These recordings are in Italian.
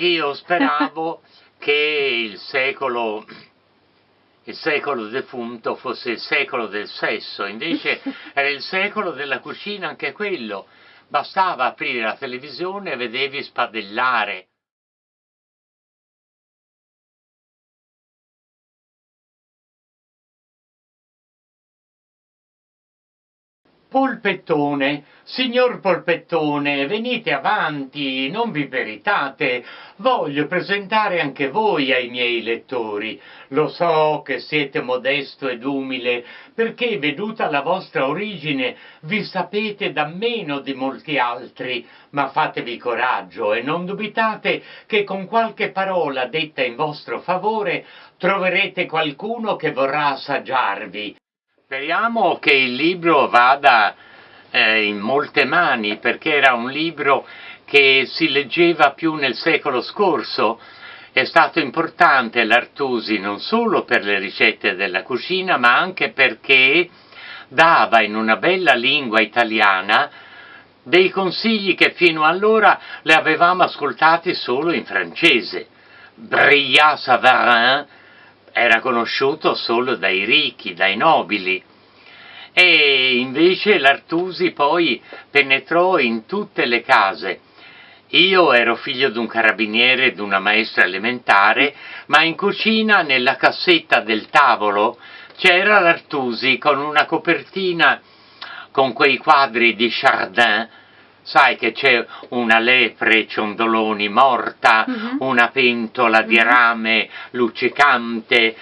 Io speravo che il secolo, il secolo defunto fosse il secolo del sesso, invece era il secolo della cucina anche quello. Bastava aprire la televisione e vedevi spadellare. Polpettone, signor Polpettone, venite avanti, non vi peritate, voglio presentare anche voi ai miei lettori. Lo so che siete modesto ed umile, perché veduta la vostra origine vi sapete da meno di molti altri, ma fatevi coraggio e non dubitate che con qualche parola detta in vostro favore troverete qualcuno che vorrà assaggiarvi. Speriamo che il libro vada eh, in molte mani perché era un libro che si leggeva più nel secolo scorso. È stato importante l'Artusi non solo per le ricette della cucina ma anche perché dava in una bella lingua italiana dei consigli che fino allora le avevamo ascoltati solo in francese. Brillat Savarin era conosciuto solo dai ricchi, dai nobili, e invece l'Artusi poi penetrò in tutte le case. Io ero figlio di un carabiniere e di una maestra elementare, ma in cucina, nella cassetta del tavolo, c'era l'Artusi con una copertina con quei quadri di Chardin, sai che c'è una lepre ciondoloni morta, uh mhm. -huh. una pentola di mhm. rame luccicante,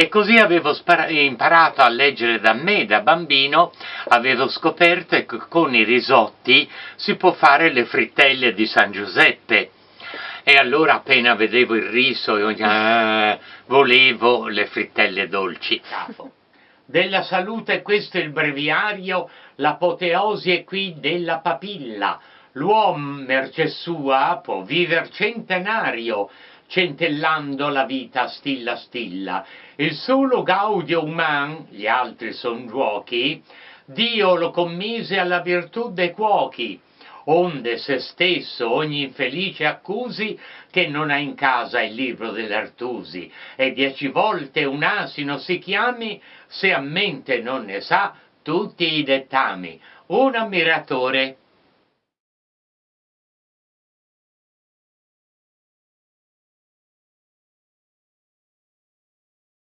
e così avevo imparato a leggere da me, da bambino, avevo scoperto che con i risotti si può fare le frittelle di San Giuseppe. E allora appena vedevo il riso, eh, volevo le frittelle dolci. Della salute questo è il breviario, l'apoteosi è qui della papilla. L'uomo, merce sua, può viver centenario, centellando la vita stilla stilla. Il solo gaudio uman, gli altri son giuochi, Dio lo commise alla virtù dei cuochi, onde se stesso ogni infelice accusi che non ha in casa il libro dell'Artusi, e dieci volte un asino si chiami, se a mente non ne sa tutti i dettami. Un ammiratore